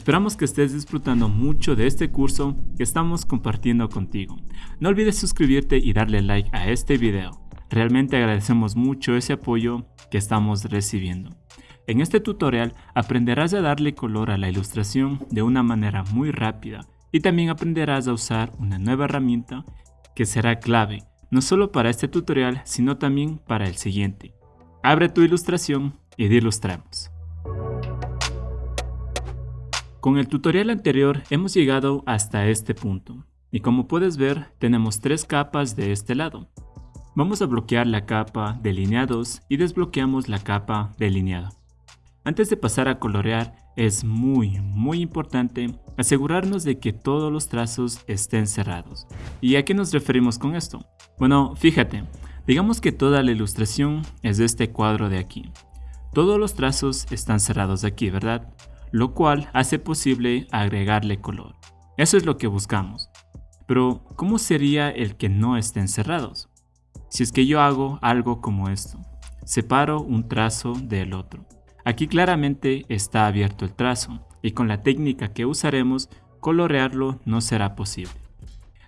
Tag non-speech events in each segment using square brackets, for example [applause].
Esperamos que estés disfrutando mucho de este curso que estamos compartiendo contigo. No olvides suscribirte y darle like a este video. Realmente agradecemos mucho ese apoyo que estamos recibiendo. En este tutorial aprenderás a darle color a la ilustración de una manera muy rápida y también aprenderás a usar una nueva herramienta que será clave no solo para este tutorial sino también para el siguiente. Abre tu ilustración y ilustramos. Con el tutorial anterior hemos llegado hasta este punto y como puedes ver tenemos tres capas de este lado. Vamos a bloquear la capa delineados y desbloqueamos la capa delineada. Antes de pasar a colorear es muy muy importante asegurarnos de que todos los trazos estén cerrados. ¿Y a qué nos referimos con esto? Bueno, fíjate, digamos que toda la ilustración es de este cuadro de aquí. Todos los trazos están cerrados aquí, ¿verdad? Lo cual hace posible agregarle color. Eso es lo que buscamos. Pero, ¿cómo sería el que no estén cerrados? Si es que yo hago algo como esto, separo un trazo del otro. Aquí claramente está abierto el trazo y con la técnica que usaremos, colorearlo no será posible.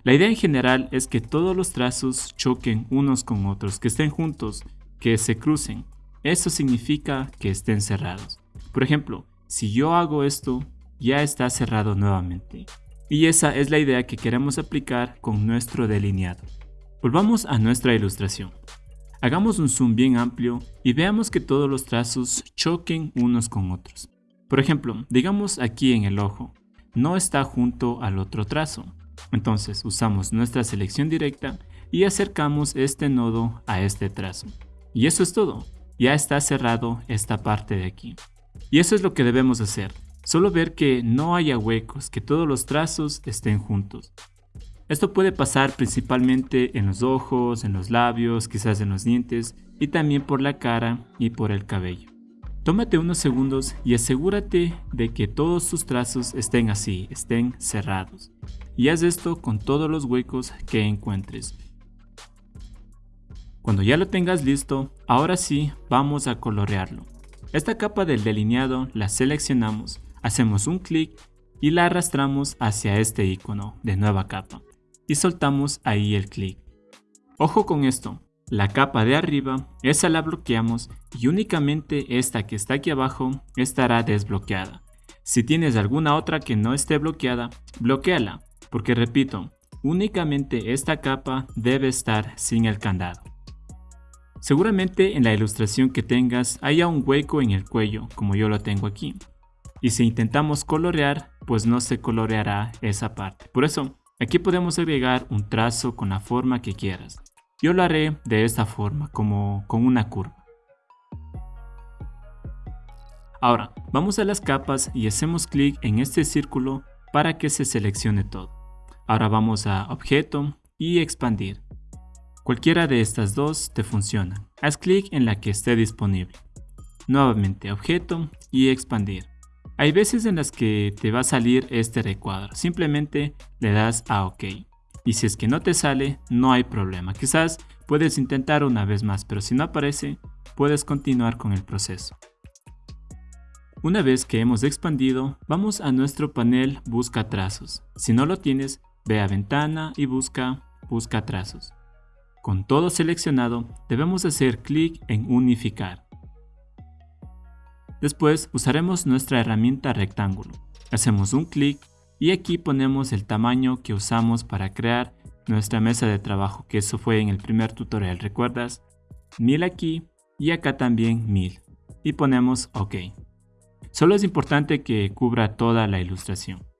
La idea en general es que todos los trazos choquen unos con otros, que estén juntos, que se crucen. Eso significa que estén cerrados. Por ejemplo, si yo hago esto, ya está cerrado nuevamente. Y esa es la idea que queremos aplicar con nuestro delineado. Volvamos a nuestra ilustración. Hagamos un zoom bien amplio y veamos que todos los trazos choquen unos con otros. Por ejemplo, digamos aquí en el ojo, no está junto al otro trazo. Entonces usamos nuestra selección directa y acercamos este nodo a este trazo. Y eso es todo, ya está cerrado esta parte de aquí. Y eso es lo que debemos hacer, solo ver que no haya huecos, que todos los trazos estén juntos. Esto puede pasar principalmente en los ojos, en los labios, quizás en los dientes y también por la cara y por el cabello. Tómate unos segundos y asegúrate de que todos tus trazos estén así, estén cerrados. Y haz esto con todos los huecos que encuentres. Cuando ya lo tengas listo, ahora sí vamos a colorearlo. Esta capa del delineado la seleccionamos, hacemos un clic y la arrastramos hacia este icono de nueva capa y soltamos ahí el clic. Ojo con esto, la capa de arriba, esa la bloqueamos y únicamente esta que está aquí abajo estará desbloqueada. Si tienes alguna otra que no esté bloqueada, bloqueala, porque repito, únicamente esta capa debe estar sin el candado. Seguramente en la ilustración que tengas haya un hueco en el cuello, como yo lo tengo aquí. Y si intentamos colorear, pues no se coloreará esa parte. Por eso, aquí podemos agregar un trazo con la forma que quieras. Yo lo haré de esta forma, como con una curva. Ahora, vamos a las capas y hacemos clic en este círculo para que se seleccione todo. Ahora vamos a Objeto y Expandir. Cualquiera de estas dos te funciona. Haz clic en la que esté disponible. Nuevamente objeto y expandir. Hay veces en las que te va a salir este recuadro. Simplemente le das a OK. Y si es que no te sale, no hay problema. Quizás puedes intentar una vez más, pero si no aparece, puedes continuar con el proceso. Una vez que hemos expandido, vamos a nuestro panel Busca trazos. Si no lo tienes, ve a Ventana y busca Busca trazos. Con todo seleccionado, debemos hacer clic en Unificar. Después usaremos nuestra herramienta rectángulo. Hacemos un clic y aquí ponemos el tamaño que usamos para crear nuestra mesa de trabajo, que eso fue en el primer tutorial, ¿recuerdas? 1000 aquí y acá también 1000 y ponemos OK. Solo es importante que cubra toda la ilustración.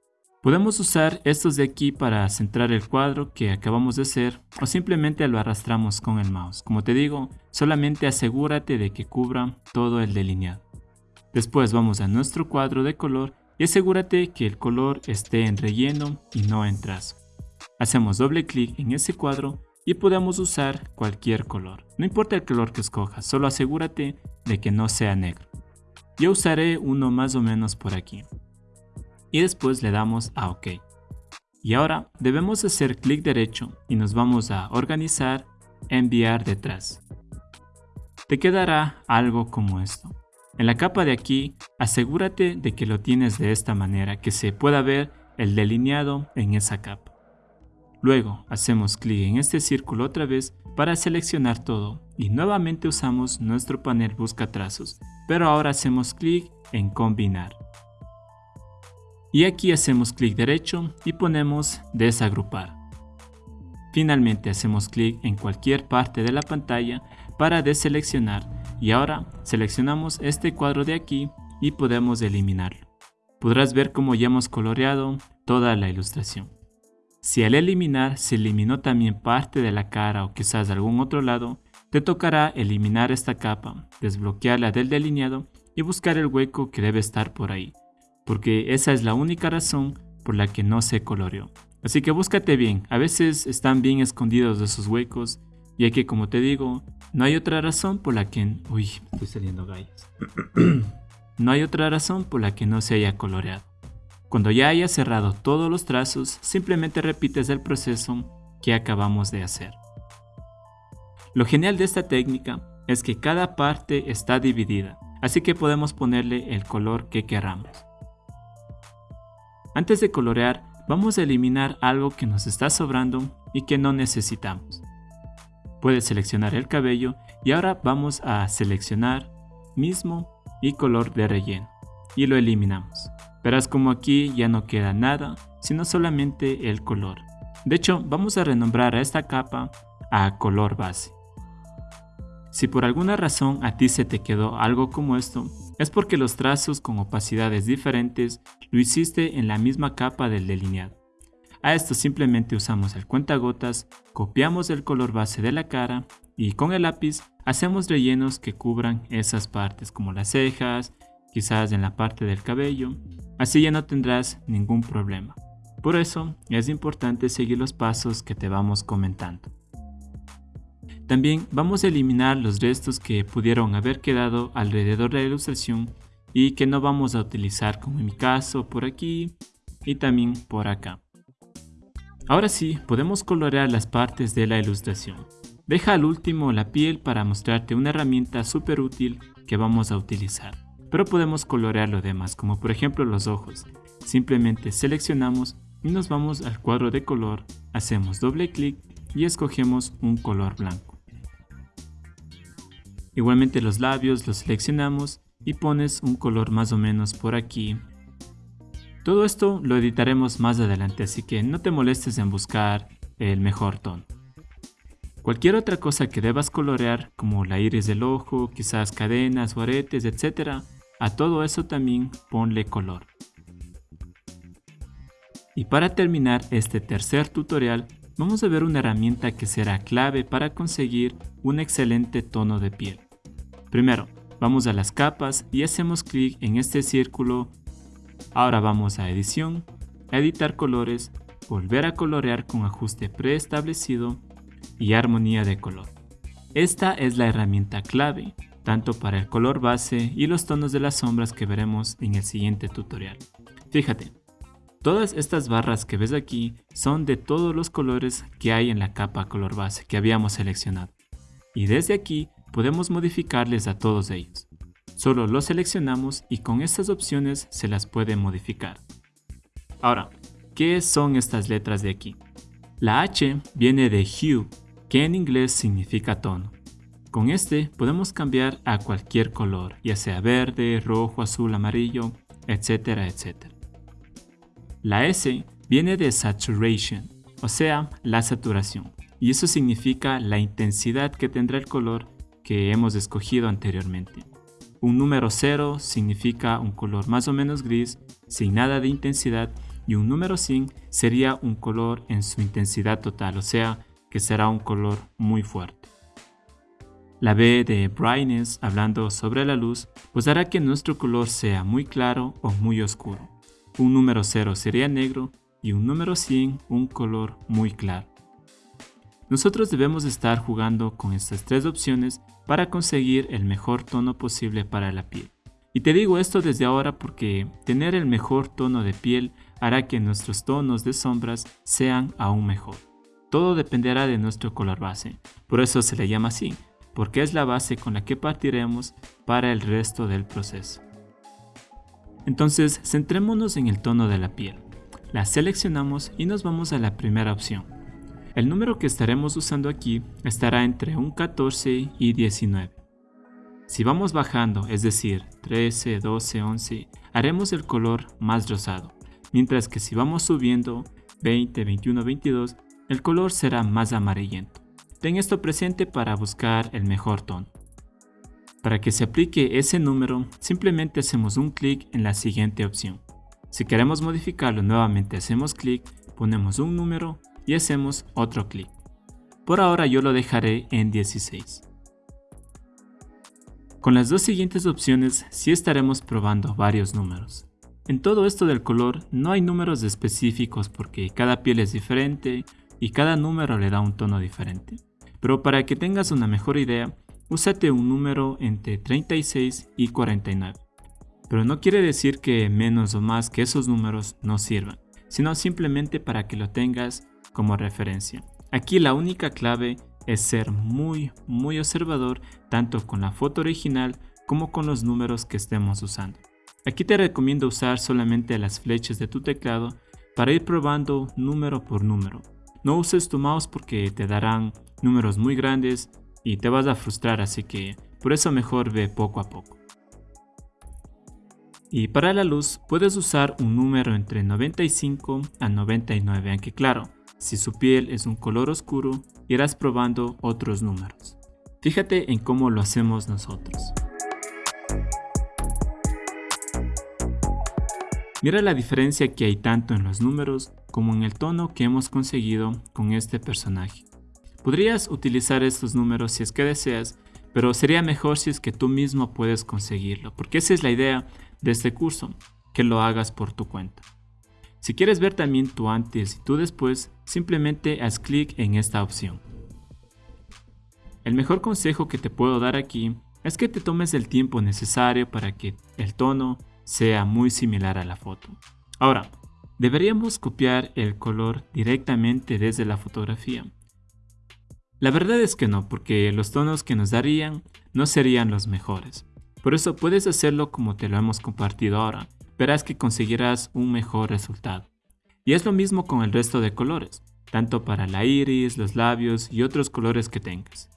Podemos usar estos de aquí para centrar el cuadro que acabamos de hacer o simplemente lo arrastramos con el mouse. Como te digo, solamente asegúrate de que cubra todo el delineado. Después vamos a nuestro cuadro de color y asegúrate que el color esté en relleno y no en trazo. Hacemos doble clic en ese cuadro y podemos usar cualquier color. No importa el color que escojas, solo asegúrate de que no sea negro. Yo usaré uno más o menos por aquí y después le damos a OK. Y ahora debemos hacer clic derecho y nos vamos a organizar, enviar detrás. Te quedará algo como esto. En la capa de aquí, asegúrate de que lo tienes de esta manera, que se pueda ver el delineado en esa capa. Luego hacemos clic en este círculo otra vez para seleccionar todo y nuevamente usamos nuestro panel busca trazos, pero ahora hacemos clic en combinar. Y aquí hacemos clic derecho y ponemos desagrupar. Finalmente hacemos clic en cualquier parte de la pantalla para deseleccionar y ahora seleccionamos este cuadro de aquí y podemos eliminarlo. Podrás ver cómo ya hemos coloreado toda la ilustración. Si al eliminar se eliminó también parte de la cara o quizás de algún otro lado, te tocará eliminar esta capa, desbloquearla del delineado y buscar el hueco que debe estar por ahí porque esa es la única razón por la que no se coloreó. Así que búscate bien, a veces están bien escondidos esos huecos, ya que como te digo, no hay otra razón por la que... Uy, estoy saliendo gallos. [clears throat] no hay otra razón por la que no se haya coloreado. Cuando ya hayas cerrado todos los trazos, simplemente repites el proceso que acabamos de hacer. Lo genial de esta técnica es que cada parte está dividida, así que podemos ponerle el color que queramos. Antes de colorear, vamos a eliminar algo que nos está sobrando y que no necesitamos. Puedes seleccionar el cabello y ahora vamos a seleccionar mismo y color de relleno y lo eliminamos. Verás como aquí ya no queda nada, sino solamente el color. De hecho, vamos a renombrar a esta capa a color base. Si por alguna razón a ti se te quedó algo como esto, es porque los trazos con opacidades diferentes lo hiciste en la misma capa del delineado. A esto simplemente usamos el cuentagotas, copiamos el color base de la cara y con el lápiz hacemos rellenos que cubran esas partes como las cejas, quizás en la parte del cabello, así ya no tendrás ningún problema. Por eso es importante seguir los pasos que te vamos comentando. También vamos a eliminar los restos que pudieron haber quedado alrededor de la ilustración y que no vamos a utilizar como en mi caso por aquí y también por acá. Ahora sí, podemos colorear las partes de la ilustración. Deja al último la piel para mostrarte una herramienta súper útil que vamos a utilizar. Pero podemos colorear lo demás, como por ejemplo los ojos. Simplemente seleccionamos y nos vamos al cuadro de color, hacemos doble clic y escogemos un color blanco. Igualmente los labios los seleccionamos y pones un color más o menos por aquí. Todo esto lo editaremos más adelante, así que no te molestes en buscar el mejor tono. Cualquier otra cosa que debas colorear, como la iris del ojo, quizás cadenas o aretes, etc., a todo eso también ponle color. Y para terminar este tercer tutorial, vamos a ver una herramienta que será clave para conseguir un excelente tono de piel. Primero, vamos a las capas y hacemos clic en este círculo. Ahora vamos a edición, editar colores, volver a colorear con ajuste preestablecido y armonía de color. Esta es la herramienta clave, tanto para el color base y los tonos de las sombras que veremos en el siguiente tutorial. Fíjate, Todas estas barras que ves aquí son de todos los colores que hay en la capa color base que habíamos seleccionado. Y desde aquí podemos modificarles a todos ellos. Solo los seleccionamos y con estas opciones se las puede modificar. Ahora, ¿qué son estas letras de aquí? La H viene de hue, que en inglés significa tono. Con este podemos cambiar a cualquier color, ya sea verde, rojo, azul, amarillo, etcétera, etcétera. La S viene de saturation, o sea, la saturación, y eso significa la intensidad que tendrá el color que hemos escogido anteriormente. Un número 0 significa un color más o menos gris, sin nada de intensidad, y un número 100 sería un color en su intensidad total, o sea, que será un color muy fuerte. La B de brightness, hablando sobre la luz, pues hará que nuestro color sea muy claro o muy oscuro. Un número 0 sería negro y un número 100 un color muy claro. Nosotros debemos estar jugando con estas tres opciones para conseguir el mejor tono posible para la piel. Y te digo esto desde ahora porque tener el mejor tono de piel hará que nuestros tonos de sombras sean aún mejor. Todo dependerá de nuestro color base, por eso se le llama así, porque es la base con la que partiremos para el resto del proceso. Entonces, centrémonos en el tono de la piel. La seleccionamos y nos vamos a la primera opción. El número que estaremos usando aquí estará entre un 14 y 19. Si vamos bajando, es decir, 13, 12, 11, haremos el color más rosado, mientras que si vamos subiendo, 20, 21, 22, el color será más amarillento. Ten esto presente para buscar el mejor tono. Para que se aplique ese número, simplemente hacemos un clic en la siguiente opción. Si queremos modificarlo nuevamente hacemos clic, ponemos un número y hacemos otro clic. Por ahora yo lo dejaré en 16. Con las dos siguientes opciones sí estaremos probando varios números. En todo esto del color no hay números específicos porque cada piel es diferente y cada número le da un tono diferente. Pero para que tengas una mejor idea, úsate un número entre 36 y 49. Pero no quiere decir que menos o más que esos números no sirvan, sino simplemente para que lo tengas como referencia. Aquí la única clave es ser muy muy observador tanto con la foto original como con los números que estemos usando. Aquí te recomiendo usar solamente las flechas de tu teclado para ir probando número por número. No uses tu mouse porque te darán números muy grandes y te vas a frustrar así que por eso mejor ve poco a poco. Y para la luz puedes usar un número entre 95 a 99 aunque claro, si su piel es un color oscuro irás probando otros números. Fíjate en cómo lo hacemos nosotros. Mira la diferencia que hay tanto en los números como en el tono que hemos conseguido con este personaje. Podrías utilizar estos números si es que deseas, pero sería mejor si es que tú mismo puedes conseguirlo, porque esa es la idea de este curso, que lo hagas por tu cuenta. Si quieres ver también tu antes y tu después, simplemente haz clic en esta opción. El mejor consejo que te puedo dar aquí es que te tomes el tiempo necesario para que el tono sea muy similar a la foto. Ahora, deberíamos copiar el color directamente desde la fotografía. La verdad es que no, porque los tonos que nos darían no serían los mejores. Por eso puedes hacerlo como te lo hemos compartido ahora, verás que conseguirás un mejor resultado. Y es lo mismo con el resto de colores, tanto para la iris, los labios y otros colores que tengas.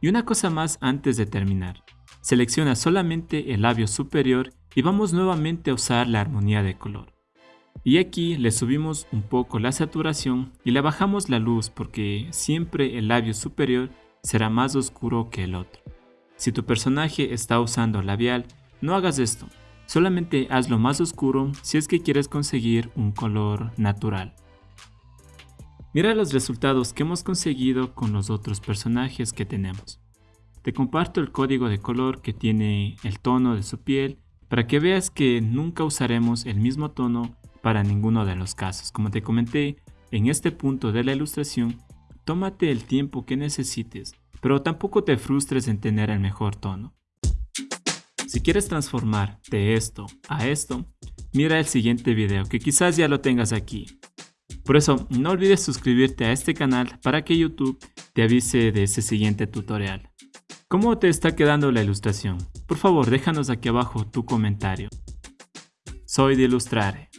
Y una cosa más antes de terminar. Selecciona solamente el labio superior y vamos nuevamente a usar la armonía de color. Y aquí le subimos un poco la saturación y le bajamos la luz porque siempre el labio superior será más oscuro que el otro. Si tu personaje está usando labial, no hagas esto, solamente hazlo más oscuro si es que quieres conseguir un color natural. Mira los resultados que hemos conseguido con los otros personajes que tenemos. Te comparto el código de color que tiene el tono de su piel para que veas que nunca usaremos el mismo tono para ninguno de los casos. Como te comenté, en este punto de la ilustración, tómate el tiempo que necesites, pero tampoco te frustres en tener el mejor tono. Si quieres transformar de esto a esto, mira el siguiente video que quizás ya lo tengas aquí. Por eso, no olvides suscribirte a este canal para que YouTube te avise de ese siguiente tutorial. ¿Cómo te está quedando la ilustración? Por favor, déjanos aquí abajo tu comentario. Soy de Ilustrare.